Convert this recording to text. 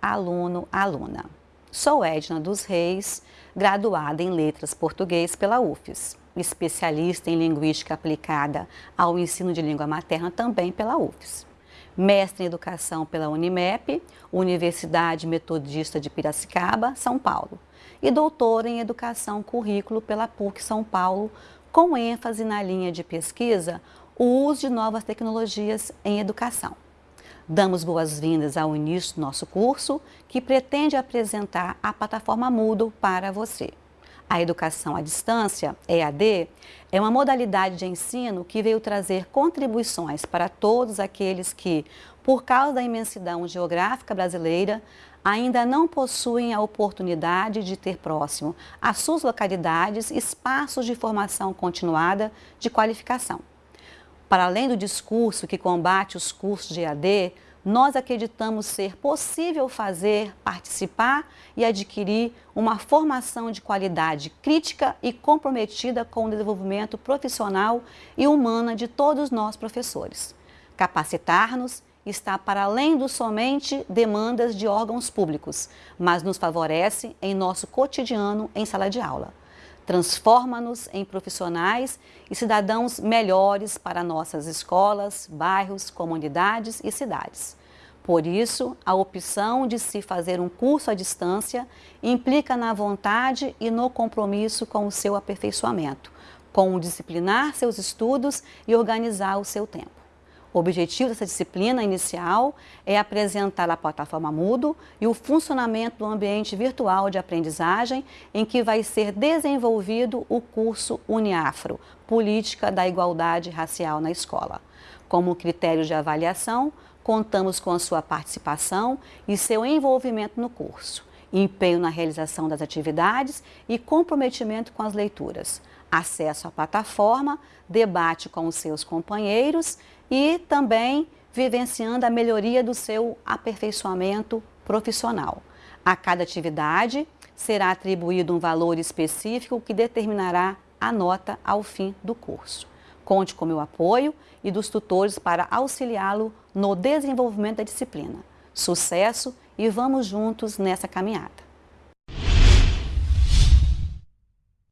aluno, aluna. Sou Edna dos Reis, graduada em Letras Português pela UFES, especialista em Linguística aplicada ao ensino de língua materna também pela UFES. Mestre em Educação pela Unimep, Universidade Metodista de Piracicaba, São Paulo. E doutora em Educação Currículo pela PUC São Paulo, com ênfase na linha de pesquisa o uso de novas tecnologias em educação. Damos boas-vindas ao início do nosso curso, que pretende apresentar a plataforma Moodle para você. A educação à distância, EAD, é uma modalidade de ensino que veio trazer contribuições para todos aqueles que, por causa da imensidão geográfica brasileira, ainda não possuem a oportunidade de ter próximo às suas localidades espaços de formação continuada de qualificação. Para além do discurso que combate os cursos de EAD, nós acreditamos ser possível fazer, participar e adquirir uma formação de qualidade crítica e comprometida com o desenvolvimento profissional e humana de todos nós professores. Capacitar-nos está para além do somente demandas de órgãos públicos, mas nos favorece em nosso cotidiano em sala de aula transforma-nos em profissionais e cidadãos melhores para nossas escolas, bairros, comunidades e cidades. Por isso, a opção de se fazer um curso à distância implica na vontade e no compromisso com o seu aperfeiçoamento, com disciplinar seus estudos e organizar o seu tempo. O objetivo dessa disciplina inicial é apresentar a plataforma Mudo e o funcionamento do ambiente virtual de aprendizagem em que vai ser desenvolvido o curso Uniafro, Política da Igualdade Racial na Escola. Como critério de avaliação, contamos com a sua participação e seu envolvimento no curso, empenho na realização das atividades e comprometimento com as leituras, acesso à plataforma, debate com os seus companheiros e também vivenciando a melhoria do seu aperfeiçoamento profissional. A cada atividade será atribuído um valor específico que determinará a nota ao fim do curso. Conte com meu apoio e dos tutores para auxiliá-lo no desenvolvimento da disciplina. Sucesso e vamos juntos nessa caminhada.